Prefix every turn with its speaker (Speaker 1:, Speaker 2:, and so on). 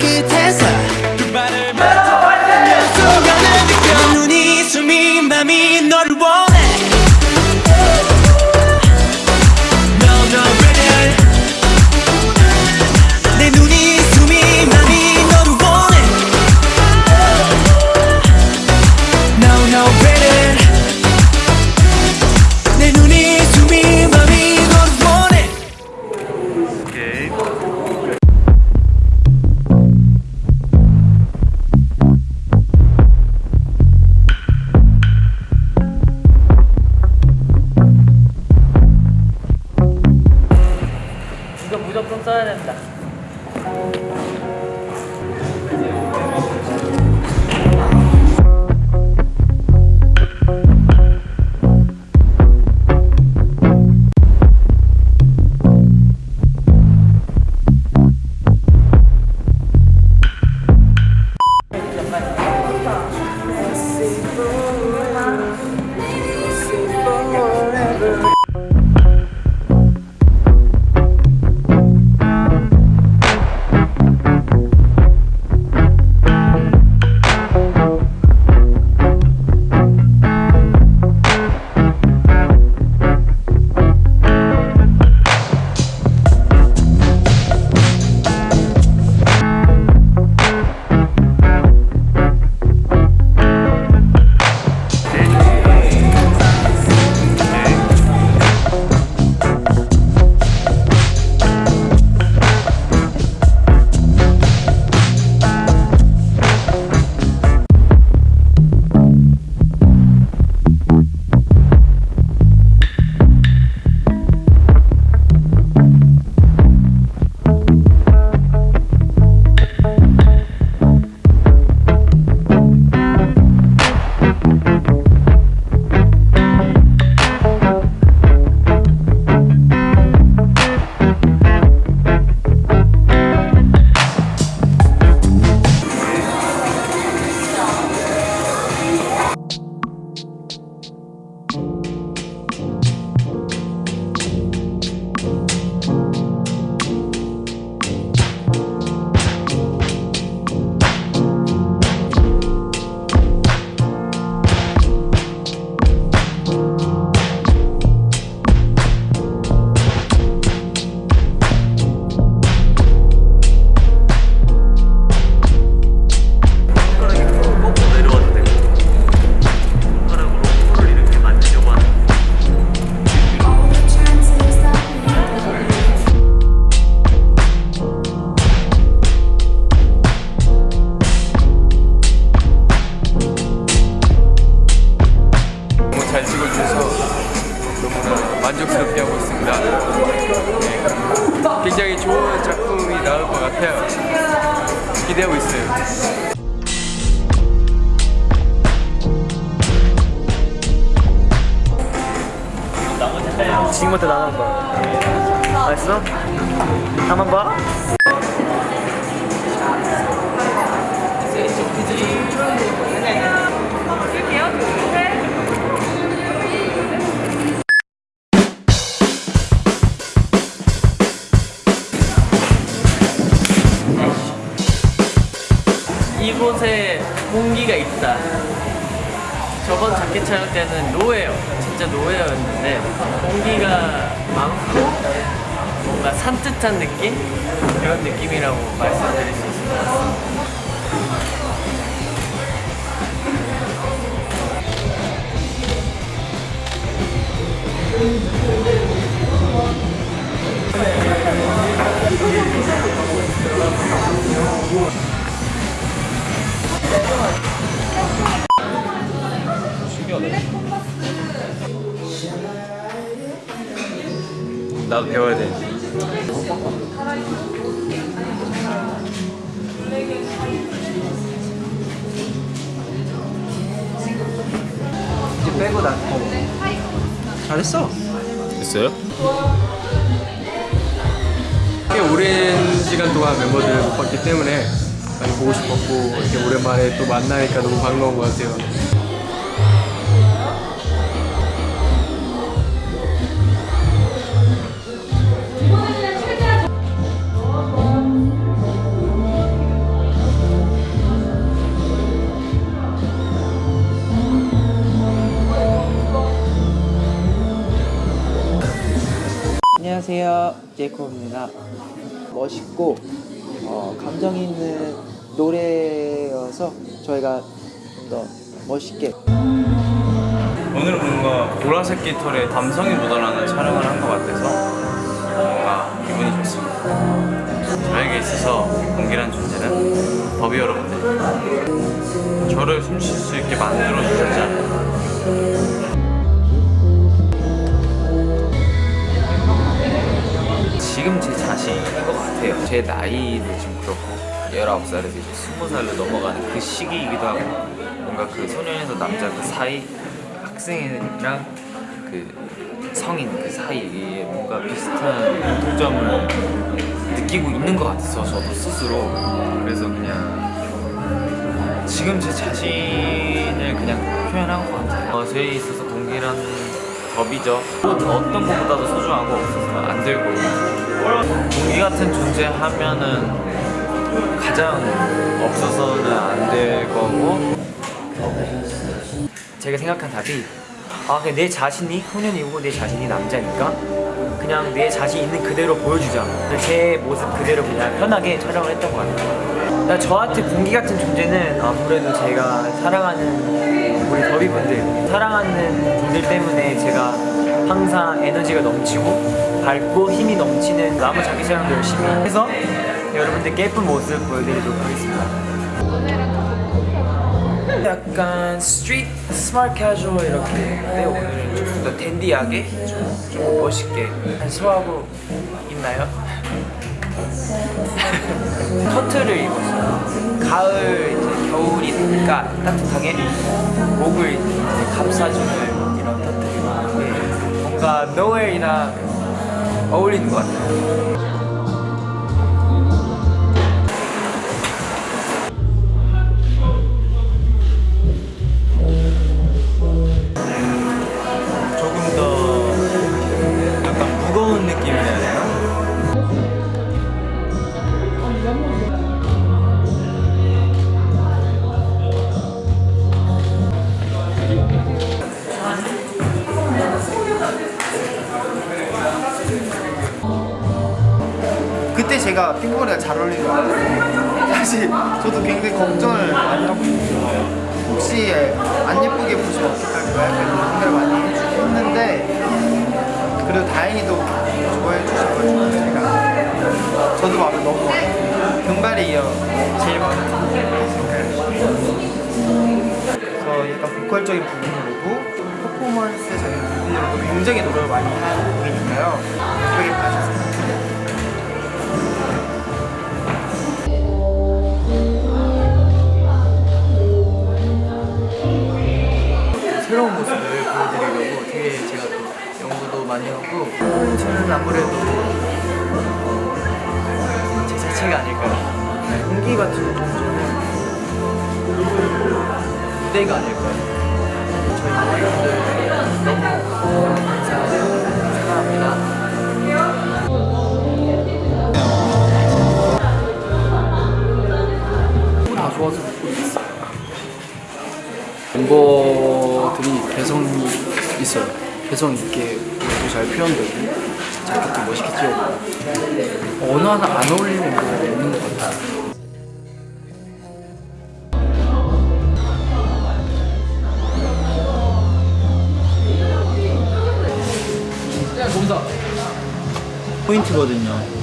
Speaker 1: 발끝
Speaker 2: 있어요.
Speaker 3: 지금부터 나가는 거야. 알았어? 한번 봐. 있다. 저번 자켓 촬영 때는 노예요. 진짜 노예였는데 공기가 많고 뭔가 산뜻한 느낌? 그런 느낌이라고 말씀드릴 수 있을 것 같습니다.
Speaker 2: 나도 배워야 돼.
Speaker 3: 이제 빼고 나. 잘했어.
Speaker 2: 됐어요? 꽤 오랜 시간 동안 멤버들을 못 봤기 때문에 많이 보고 싶었고 이렇게 오랜만에 또 만나니까 너무 반가운 것 같아요.
Speaker 4: 안녕하세요 제이콥입니다 멋있고 어, 감정 있는 노래여서 저희가 좀 더 멋있게
Speaker 5: 오늘은 뭔가 보라색 깃털에 감성이 묻어나는 촬영을 한 것 같아서 뭔가 기분이 좋습니다. 저에게 있어서 공기란 존재는 더비 여러분들 저를 숨 쉴 수 있게 만들어 주셨잖아요. 같아요. 제 나이도 지금 그렇고 19살에서 이제 20살로 넘어가는 그 시기이기도 하고 뭔가 그 소년에서 남자 그 사이 학생이랑 그 성인 그 사이에 뭔가 비슷한 공통점을 느끼고 있는 것 같아서 저도 스스로 그래서 그냥 지금 제 자신을 그냥 표현한 것 같아요 어, 저에 있어서 동기란 법이죠. 어떤 것보다도 소중하고 없어서는 안 들고. 동기 같은 존재 하면은 가장 없어서는 안 될 거고.
Speaker 6: 제가 생각한 답이 아 그냥 내 자신이 소년이고 내 자신이 남자니까 그냥 내 자신 있는 그대로 보여주자. 제 모습 그대로 그냥 편하게 촬영을 했던 것 같아요. 나 저한테 공기 같은 존재는 아무래도 제가 사랑하는 우리 더비분들 사랑하는 분들 때문에 제가 항상 에너지가 넘치고 밝고 힘이 넘치는 아무 자기 촬영도 열심히 해서 여러분들께 예쁜 모습 보여드리도록 하겠습니다 약간 street smart 캐주얼 이렇게 근데 오늘은 조금 더 댄디하게 좀, 좀 멋있게 한 소화하고 있나요? 코트를 입었어요 가을 이제 겨울이니까 따뜻하게 목을 감싸주는 이런 터트를 입었는데 뭔가 노엘이랑 어울리는 것 같아요
Speaker 7: 핑크머리가 잘 어울리는 것 같아요. 사실 저도 굉장히 걱정을 많이 하고 있어요. 혹시 안 예쁘게 보시면 어떡할까 약간 이런 생각을 많이 했는데 그래도 다행히도 좋아해 주셔가지고 제가 저도 마음에 너무 금발이 이어 제일 마음에 드는 그래서 약간 보컬적인 부분으로도 퍼포먼스적인 부분으로도 굉장히 노력을 많이 한 분이니까요 예쁘게 봐주세요.
Speaker 3: 새로운 모습을 보여드리려고 되게 제가 또 연구도 많이 하고 저는 아무래도 어, 제 자체가 아닐까요? 공기 같은 존재는 무대가 아닐까요? 저희 모두들 너무 감사하고 사랑합니다. 다 좋아서 듣고 있어요. 멤버들이 개성이 있어요. 개성 있게 노래도 잘 표현되고 자켓도 멋있게 찍어고 어느 하나 안 어울리는 멤버가 없는 것 같아요.
Speaker 4: 포인트거든요